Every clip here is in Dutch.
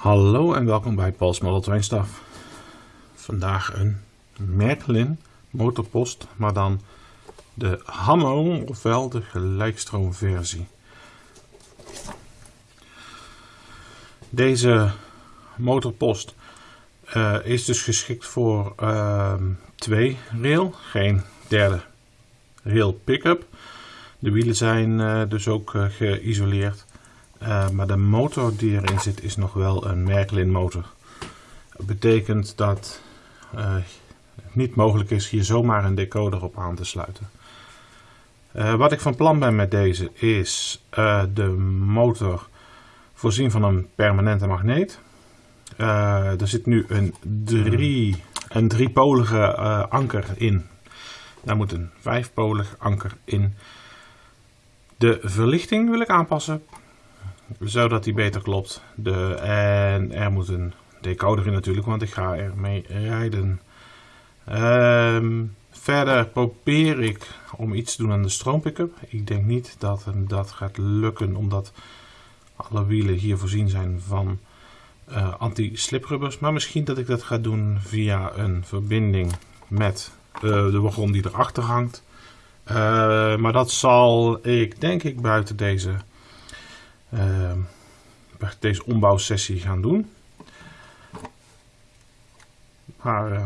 Hallo en welkom bij Paul's Model Train Stuff. Vandaag een Merklin motorpost, maar dan de Hammer ofwel de gelijkstroomversie. Deze motorpost uh, is dus geschikt voor uh, twee rail, geen derde rail pick-up. De wielen zijn uh, dus ook geïsoleerd. Uh, maar de motor die erin zit is nog wel een Merklin motor. Dat betekent dat het niet mogelijk is hier zomaar een decoder op aan te sluiten. Uh, wat ik van plan ben met deze is de motor voorzien van een permanente magneet. er zit nu een, drie, een driepolige anker in. Daar moet een vijfpolig anker in. De verlichting wil ik aanpassen zodat die beter klopt. De, en er moet een decoder in natuurlijk, want ik ga ermee rijden. Um, verder probeer ik om iets te doen aan de stroompickup. Ik denk niet dat dat gaat lukken, omdat alle wielen hier voorzien zijn van uh, anti-sliprubbers. Maar misschien dat ik dat ga doen via een verbinding met uh, de wagon die erachter hangt. Uh, maar dat zal ik denk ik buiten deze deze ombouwsessie gaan doen. Maar uh,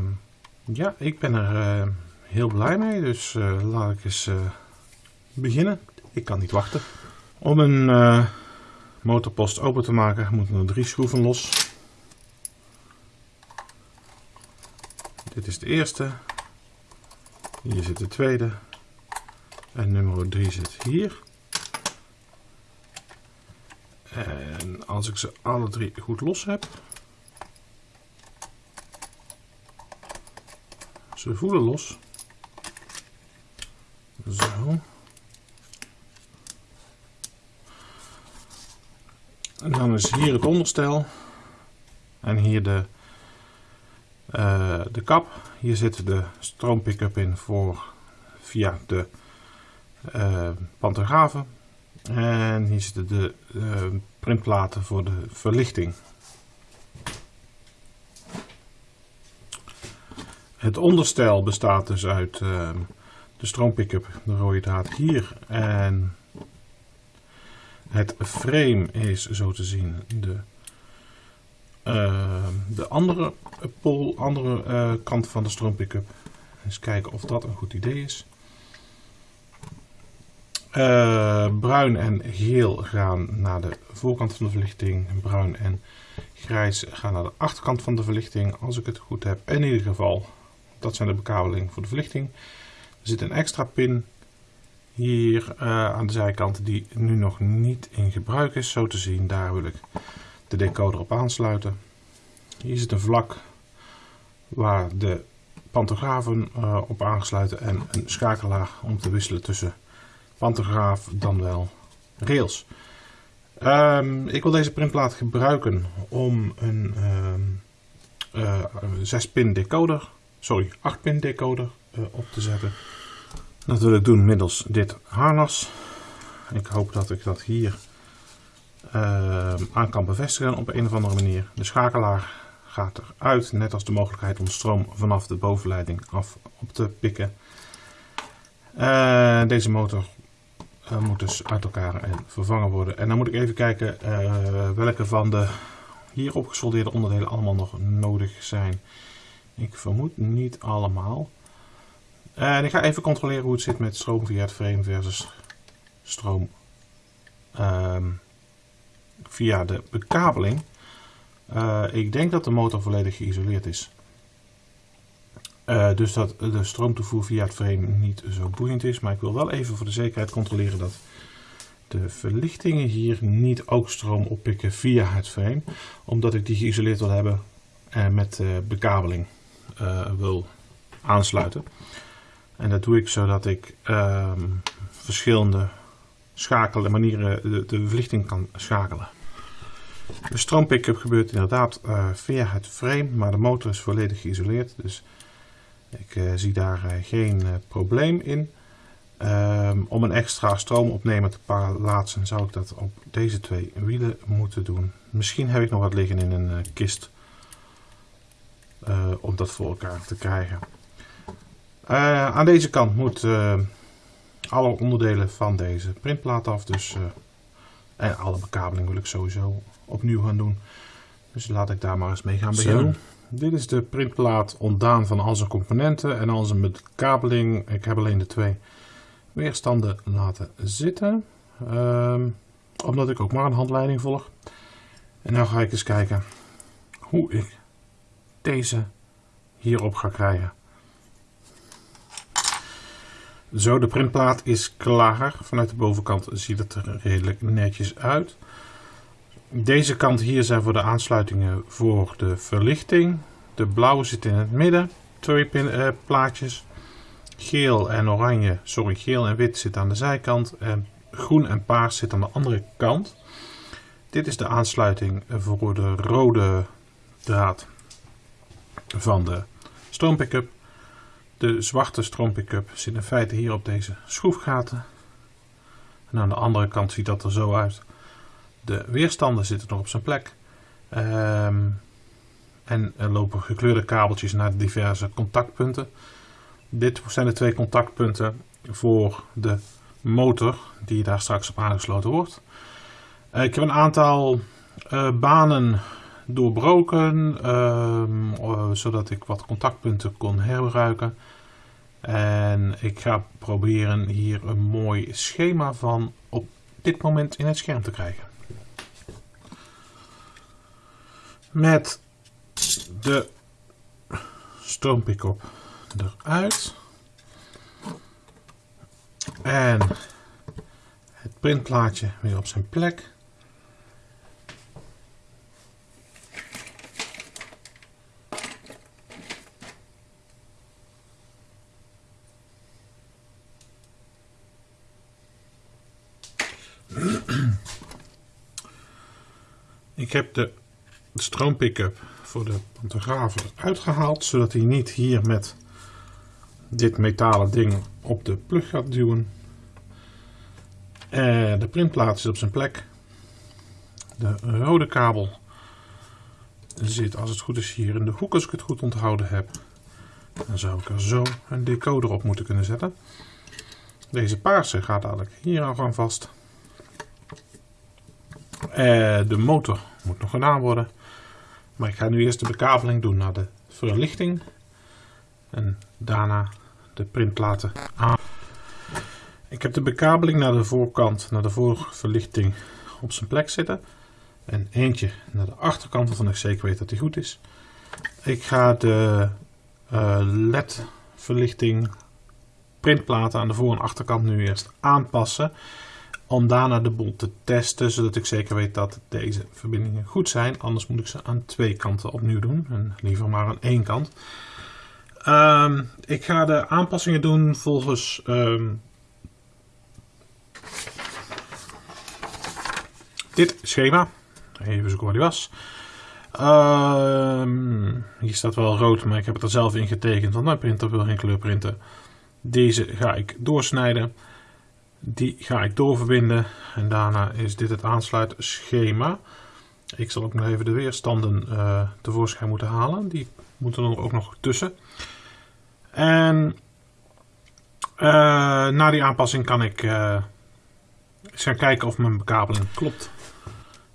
ja, ik ben er uh, heel blij mee, dus uh, laat ik eens beginnen. Ik kan niet wachten. Om een motorpost open te maken moeten er drie schroeven los. Dit is de eerste. Hier zit de tweede. En nummer 3 zit hier. En als ik ze alle drie goed los heb. Ze voelen los. Zo. En dan is hier het onderstel. En hier de, uh, de kap. Hier zit de stroompickup in voor via de uh, pantografen. En hier zitten de uh, printplaten voor de verlichting. Het onderstel bestaat dus uit uh, de stroompickup, de rode draad hier. En het frame is zo te zien de, uh, de andere, pol, andere kant van de stroompickup. Eens kijken of dat een goed idee is. Uh, bruin en geel gaan naar de voorkant van de verlichting. Bruin en grijs gaan naar de achterkant van de verlichting. Als ik het goed heb. In ieder geval, dat zijn de bekabelingen voor de verlichting. Er zit een extra pin hier uh, aan de zijkant die nu nog niet in gebruik is. Zo te zien, daar wil ik de decoder op aansluiten. Hier zit een vlak waar de pantografen uh, op aangesluiten en een schakelaar om te wisselen tussen pantograaf dan wel rails. Um, ik wil deze printplaat gebruiken om een um, uh, 6 pin decoder, sorry 8 pin decoder uh, op te zetten. Dat wil ik doen middels dit harnas. Ik hoop dat ik dat hier uh, aan kan bevestigen op een of andere manier. De schakelaar gaat eruit, net als de mogelijkheid om stroom vanaf de bovenleiding af op te pikken. Uh, deze motor moet dus uit elkaar en vervangen worden. En dan moet ik even kijken uh, welke van de hier opgesoldeerde onderdelen allemaal nog nodig zijn. Ik vermoed niet allemaal. En ik ga even controleren hoe het zit met stroom via het frame versus stroom uh, via de bekabeling. Ik denk dat de motor volledig geïsoleerd is. Uh, dus dat de stroomtoevoer via het frame niet zo boeiend is. Maar ik wil wel even voor de zekerheid controleren dat de verlichtingen hier niet ook stroom oppikken via het frame. Omdat ik die geïsoleerd wil hebben en met uh, bekabeling uh, wil aansluiten. En dat doe ik zodat ik ehm, verschillende schakelen, manieren de, verlichting kan schakelen. De stroompickup gebeurt inderdaad via het frame, maar de motor is volledig geïsoleerd. Dus ik uh, zie daar uh, geen uh, probleem in. Ehm, om een extra stroomopnemer te plaatsen zou ik dat op deze twee wielen moeten doen. Misschien heb ik nog wat liggen in een kist om dat voor elkaar te krijgen. Aan deze kant moet alle onderdelen van deze printplaat af. Dus, en alle bekabeling wil ik sowieso opnieuw gaan doen. Dus laat ik daar maar eens mee gaan beginnen. Dit is de printplaat ontdaan van al zijn componenten en al zijn bekabeling. Ik heb alleen de twee weerstanden laten zitten. Um, omdat ik ook maar een handleiding volg. En nu ga ik eens kijken hoe ik deze hierop ga krijgen. Zo, de printplaat is klaar. Vanuit de bovenkant ziet het er redelijk netjes uit. Deze kant hier zijn voor de aansluitingen voor de verlichting. De blauwe zit in het midden. Twee pin, plaatjes. Geel en oranje, sorry, geel en wit zit aan de zijkant. En groen en paars zit aan de andere kant. Dit is de aansluiting voor de rode draad van de stroompickup. De zwarte stroompickup zit in feite hier op deze schroefgaten. En aan de andere kant ziet dat er zo uit. De weerstanden zitten nog op zijn plek. Um, en er lopen gekleurde kabeltjes naar diverse contactpunten. Dit zijn de twee contactpunten voor de motor die daar straks op aangesloten wordt. Uh, ik heb een aantal uh, banen doorbroken, uh, zodat ik wat contactpunten kon herbruiken. En ik ga proberen hier een mooi schema van op dit moment in het scherm te krijgen. Met de stroompickup eruit. En het printplaatje weer op zijn plek. Ik heb de stroompickup voor de pantograaf uitgehaald, zodat hij niet hier met dit metalen ding op de plug gaat duwen. En de printplaat zit op zijn plek. De rode kabel zit als het goed is hier in de hoek als ik het goed onthouden heb. Dan zou ik er zo een decoder op moeten kunnen zetten. Deze paarse gaat dadelijk hier al gaan vast. En de motor moet nog gedaan worden. Maar ik ga nu eerst de bekabeling doen naar de verlichting. En daarna de printplaten aan. Ik heb de bekabeling naar de voorkant, naar de voorverlichting op zijn plek zitten. En eentje naar de achterkant waarvan ik zeker weet dat die goed is. Ik ga de uh, LED verlichting printplaten aan de voor- en achterkant nu eerst aanpassen. Om daarna de boel te testen, zodat ik zeker weet dat deze verbindingen goed zijn. Anders moet ik ze aan twee kanten opnieuw doen. En liever maar aan één kant. Um, ik ga de aanpassingen doen volgens um, dit schema. Even zoeken waar die was. Um, hier staat wel rood, maar ik heb het er zelf in getekend, want mijn printer wil geen kleur printen. Deze ga ik doorsnijden. Die ga ik doorverbinden. En daarna is dit het aansluitschema. Ik zal ook nog even de weerstanden uh, tevoorschijn moeten halen. Die moeten er ook nog tussen. En uh, na die aanpassing kan ik uh, eens gaan kijken of mijn bekabeling klopt.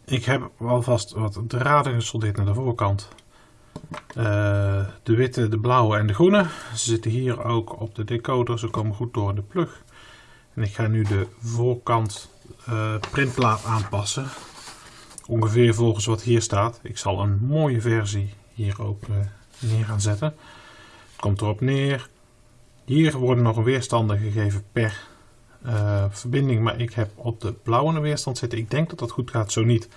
Ik heb alvast wat draden gesoldeerd naar de voorkant. De witte, de blauwe en de groene. Ze zitten hier ook op de decoder. Ze komen goed door in de plug. En ik ga nu de voorkant printplaat aanpassen. Ongeveer volgens wat hier staat. Ik zal een mooie versie hier ook neer gaan zetten komt erop neer. Hier worden nog weerstanden gegeven per uh, verbinding, maar ik heb op de blauwe weerstand zitten. Ik denk dat dat goed gaat, zo niet.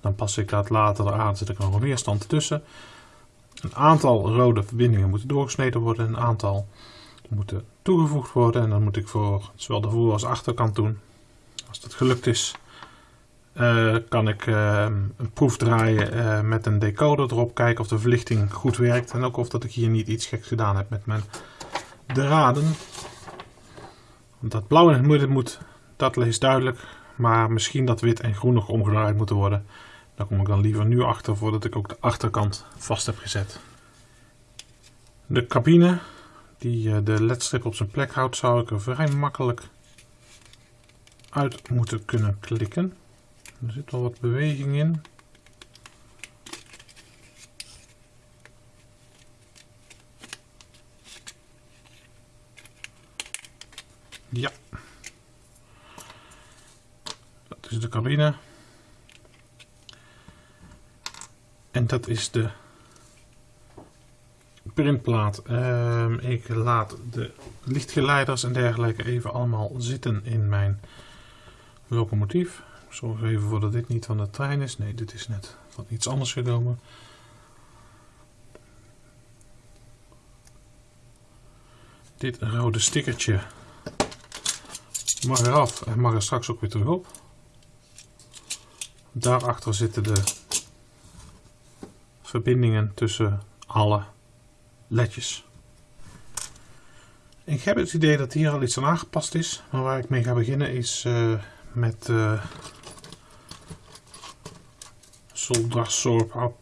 Dan pas ik dat later aan, zet ik nog een weerstand tussen. Een aantal rode verbindingen moeten doorgesneden worden, een aantal moeten toegevoegd worden. En dan moet ik voor zowel de voor- als achterkant doen. Als dat gelukt is, uh, kan ik uh, een proef draaien uh, met een decoder erop. Kijken of de verlichting goed werkt. En ook of dat ik hier niet iets geks gedaan heb met mijn draden. Dat blauw in het midden moet, dat is duidelijk. Maar misschien dat wit en groen nog omgedraaid moeten worden. Daar kom ik dan liever nu achter voordat ik ook de achterkant vast heb gezet. De cabine die eh, de ledstrip op zijn plek houdt, zou ik er vrij makkelijk uit moeten kunnen klikken. Er zit wel wat beweging in. Ja. Dat is de cabine. En dat is de printplaat. Uh, ik laat de lichtgeleiders en dergelijke even allemaal zitten in mijn locomotief. Zorg even voor dat dit niet van de trein is. Nee, dit is net van iets anders genomen. Dit rode stickertje mag eraf en mag er straks ook weer terug op. Daarachter zitten de verbindingen tussen alle ledjes. Ik heb het idee dat hier al iets aan aangepast is, maar waar ik mee ga beginnen is uh, met uh,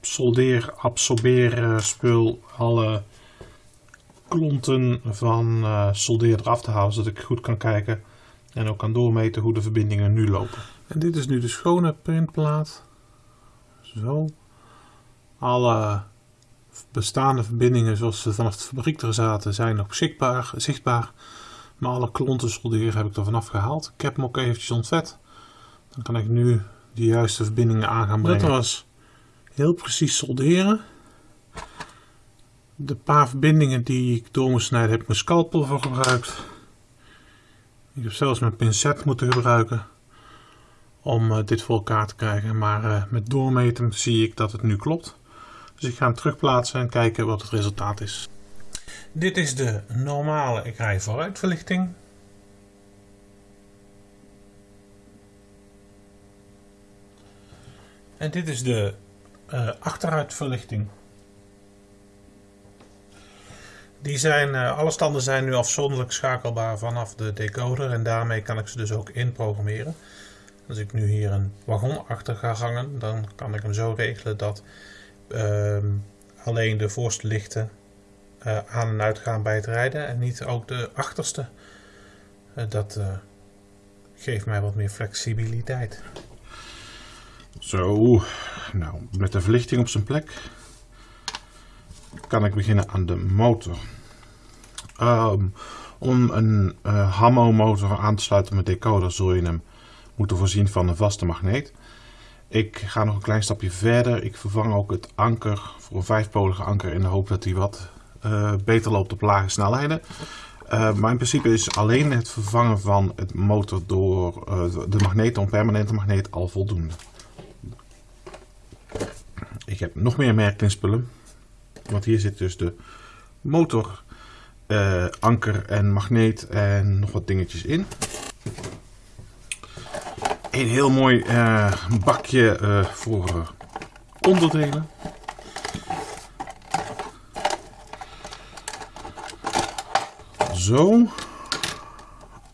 soldeer, absorbeer spul, alle klonten van uh, soldeer eraf te halen, zodat ik goed kan kijken en ook kan doormeten hoe de verbindingen nu lopen. En dit is nu de schone printplaat. Zo. Alle bestaande verbindingen zoals ze vanaf de fabriek er zaten zijn nog beschikbaar, zichtbaar. Maar alle klonten solderen heb ik er vanaf gehaald. Ik heb hem ook eventjes ontvet. Dan kan ik nu de juiste verbindingen aan gaan brengen. Dat was heel precies solderen. De paar verbindingen die ik door moest snijden heb ik mijn scalpel voor gebruikt. Ik heb zelfs mijn pincet moeten gebruiken om uh, dit voor elkaar te krijgen. Maar uh, met doormeten zie ik dat het nu klopt. Dus ik ga hem terugplaatsen en kijken wat het resultaat is. Dit is de normale rij vooruitverlichting. En dit is de uh, achteruitverlichting. Die zijn, uh, alle standen zijn nu afzonderlijk schakelbaar vanaf de decoder en daarmee kan ik ze dus ook inprogrammeren. Als ik nu hier een wagon achter ga hangen, dan kan ik hem zo regelen dat alleen de voorste lichten uh, aan en uitgaan bij het rijden en niet ook de achterste. Uh, dat uh, geeft mij wat meer flexibiliteit. Zo, nou met de verlichting op zijn plek kan ik beginnen aan de motor. Um, om een uh, Hammo motor aan te sluiten met decoder zul je hem moeten voorzien van een vaste magneet. Ik ga nog een klein stapje verder. Ik vervang ook het anker voor een vijfpolige anker in de hoop dat hij wat uh, beter loopt op lage snelheden. Uh, maar in principe is alleen het vervangen van het motor door uh, de magneet, een permanente magneet, al voldoende. Ik heb nog meer merklinspullen. Want hier zit dus de motor, anker en magneet en nog wat dingetjes in. Een heel mooi uh, bakje uh, voor uh, onderdelen. Zo.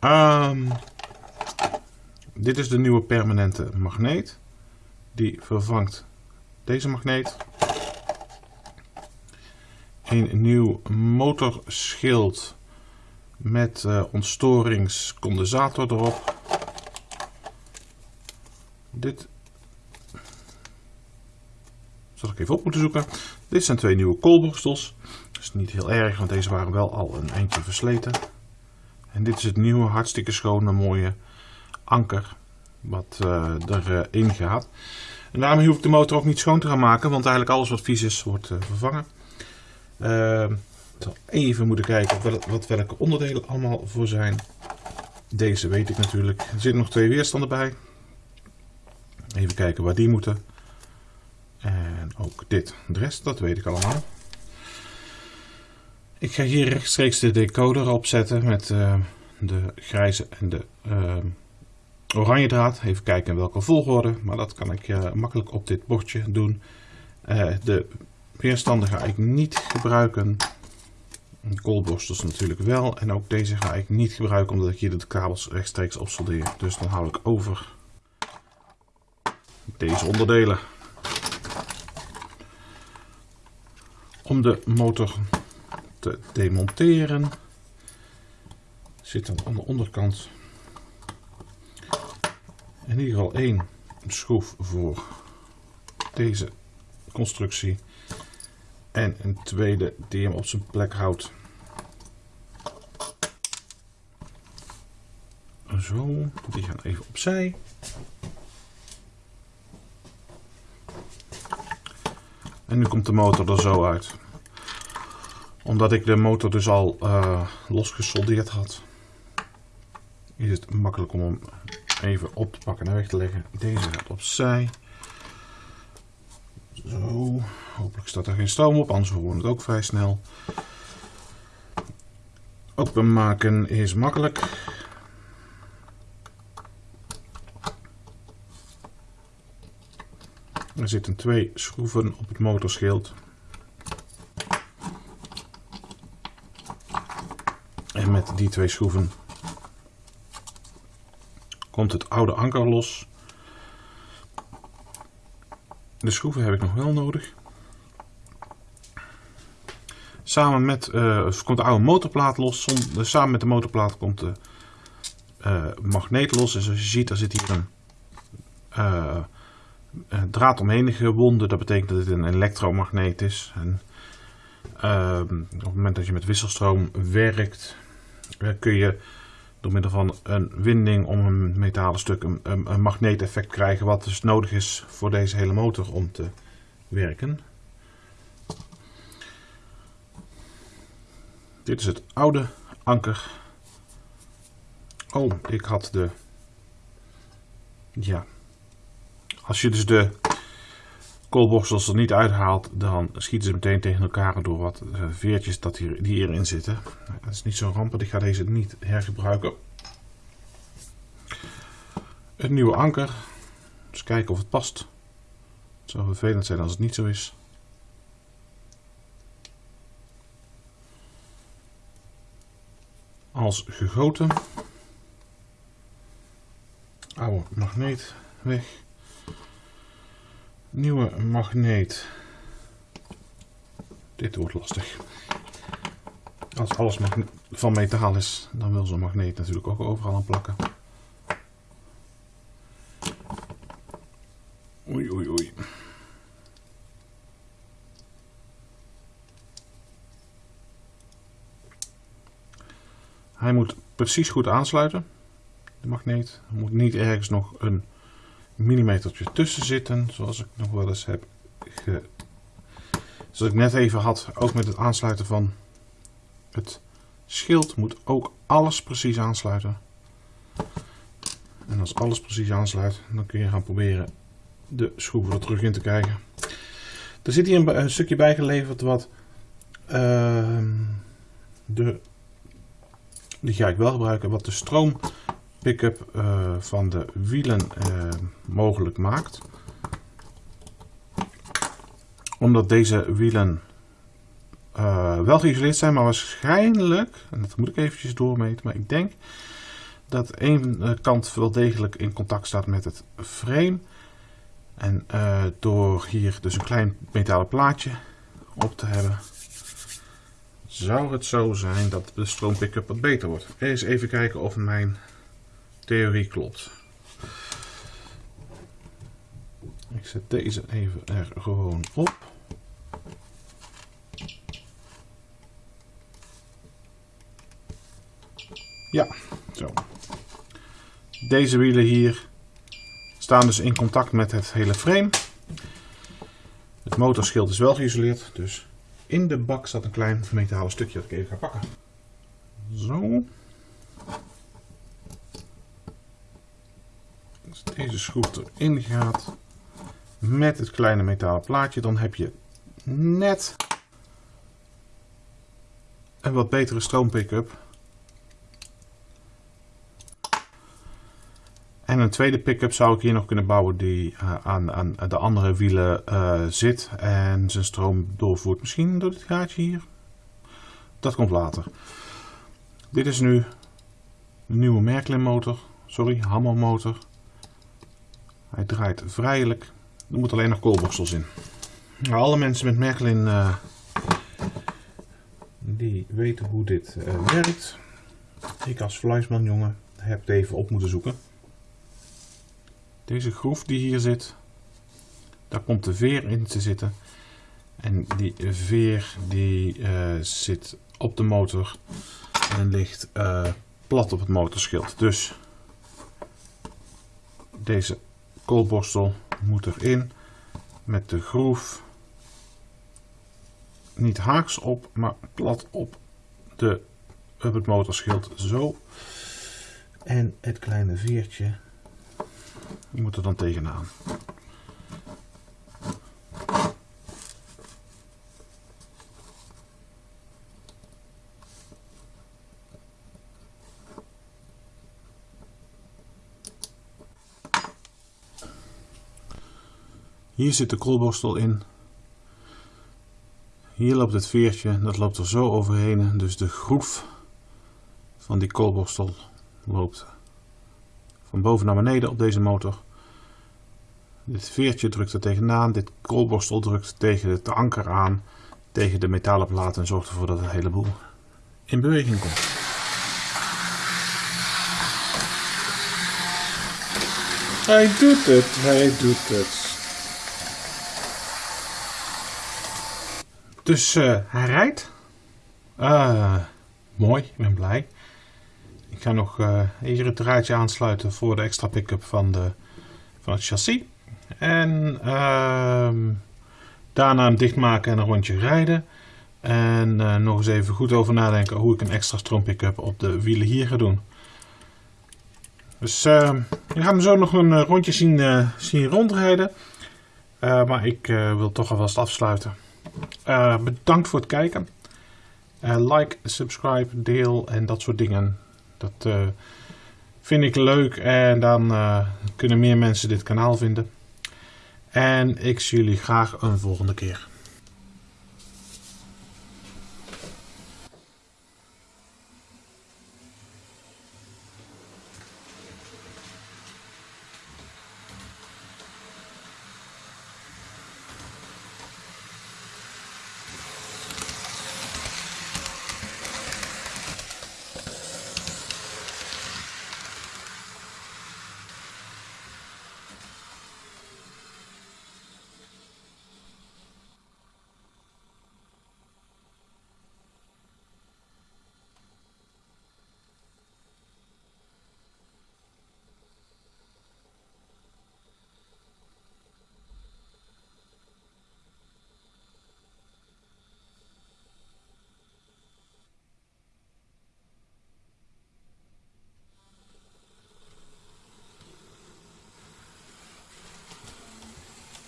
Um, dit is de nieuwe permanente magneet. Die vervangt deze magneet. Een nieuw motorschild met ontstoringscondensator erop. Dit zal ik even op moeten zoeken. Dit zijn twee nieuwe koolborstels. Dat is niet heel erg, want deze waren wel al een eindje versleten. En dit is het nieuwe, hartstikke schone, mooie anker wat uh, erin uh, gaat. En daarmee hoef ik de motor ook niet schoon te gaan maken, want eigenlijk alles wat vies is wordt uh, vervangen. Ehm, ik zal even moeten kijken wat, wat welke onderdelen allemaal voor zijn. Deze weet ik natuurlijk. Er zitten nog twee weerstanden bij. Even kijken waar die moeten. En ook dit. De rest, dat weet ik allemaal. Ik ga hier rechtstreeks de decoder opzetten met uh, de grijze en de uh, oranje draad. Even kijken in welke volgorde, maar dat kan ik uh, makkelijk op dit bordje doen. de weerstanden ga ik niet gebruiken. koolborstels natuurlijk wel. En ook deze ga ik niet gebruiken omdat ik hier de kabels rechtstreeks opsoldeer. Dus dan hou ik over deze onderdelen. Om de motor te demonteren zit dan aan de onderkant in ieder geval één schroef voor deze constructie en een tweede die hem op zijn plek houdt. Zo, die gaan even opzij. En nu komt de motor er zo uit. Omdat ik de motor dus al uh, losgesoldeerd had, is het makkelijk om hem even op te pakken en weg te leggen. Deze gaat opzij. Zo, hopelijk staat er geen stroom op, anders we het ook vrij snel. Openmaken is makkelijk. Er zitten twee schroeven op het motorschild. En met die twee schroeven komt het oude anker los. De schroeven heb ik nog wel nodig. Samen met uh, komt de oude motorplaat los. samen met de motorplaat komt de uh, magneet los. En zoals je ziet, daar zit hier een, een draad omheen gewonden. Dat betekent dat het een elektromagneet is. En, ehm, op het moment dat je met wisselstroom werkt, kun je door middel van een winding om een metalen stuk een, een, een magneeteffect krijgen wat dus nodig is voor deze hele motor om te werken. Dit is het oude anker. Oh, ik had de... Ja. Als je dus de koolborstels er niet uithaalt, dan schieten ze meteen tegen elkaar door wat eh, veertjes dat hier, die hierin zitten. Dat is niet zo rampend, ik ga deze niet hergebruiken. Een nieuwe anker. Eens kijken of het past. Het zou vervelend zijn als het niet zo is. Als gegoten. Oude magneet weg nieuwe magneet. Dit wordt lastig. Als alles van metaal is, dan wil zo'n magneet natuurlijk ook overal aan plakken. Oei, oei, oei. Hij moet precies goed aansluiten, de magneet. Moet niet ergens nog een millimetertje tussen zitten, zoals ik nog wel eens heb ge... Zoals ik net even had, ook met het aansluiten van het schild moet ook alles precies aansluiten. En als alles precies aansluit, dan kun je gaan proberen de schroeven er terug in te krijgen. Er zit hier een, stukje bijgeleverd wat uh, de, die ga ik wel gebruiken, wat de stroom pick-up uh, van de wielen uh, mogelijk maakt. Omdat deze wielen uh, wel geïsoleerd zijn, maar waarschijnlijk, en dat moet ik eventjes doormeten, maar ik denk dat één kant wel degelijk in contact staat met het frame. En door hier dus een klein metalen plaatje op te hebben, zou het zo zijn dat de stroom pick-up wat beter wordt. Eens even kijken of mijn theorie klopt. Ik zet deze even er gewoon op. Ja, zo. Deze wielen hier staan dus in contact met het hele frame. Het motorschild is wel geïsoleerd, dus in de bak staat een klein metalen stukje dat ik even ga pakken. Zo. Deze schroef erin gaat met het kleine metalen plaatje, dan heb je net een wat betere stroompick-up. En een tweede pick-up zou ik hier nog kunnen bouwen die uh, aan, aan, de andere wielen uh, zit en zijn stroom doorvoert. Misschien door dit gaatje hier. dat komt later. Dit is nu de nieuwe Merklin motor. Sorry, Hammer motor. Hij draait vrijelijk. Er moeten alleen nog koolborstels in. Alle mensen met Merklin uh, die weten hoe dit uh, werkt. Ik als Fluisman jongen heb het even op moeten zoeken. Deze groef die hier zit, daar komt de veer in te zitten. En die veer die uh, zit op de motor en ligt plat op het motorschild. Dus deze koolborstel moet erin met de groef niet haaks op, maar plat op, de, op het motorschild zo. En het kleine veertje moet er dan tegenaan. Hier zit de koolborstel in. Hier loopt het veertje, dat loopt er zo overheen. Dus de groef van die koolborstel loopt van boven naar beneden op deze motor. Dit veertje drukt er tegenaan, dit koolborstel drukt tegen het anker aan, tegen de metalen plaat en zorgt ervoor dat het heleboel in beweging komt. Hij doet het, hij doet het. Dus uh, hij rijdt. Uh, mooi, ik ben blij. Ik ga nog uh, het draadje aansluiten voor de extra pick-up van, de, van het chassis. En uh, daarna hem dichtmaken en een rondje rijden. En nog eens even goed over nadenken hoe ik een extra stroom pick-up op de wielen hier ga doen. Dus uh, we gaan hem zo nog een rondje zien, zien rondrijden. maar ik wil toch alvast afsluiten. Bedankt voor het kijken. like, subscribe, deel en dat soort dingen. Dat uh, vind ik leuk en dan kunnen meer mensen dit kanaal vinden. En ik zie jullie graag een volgende keer.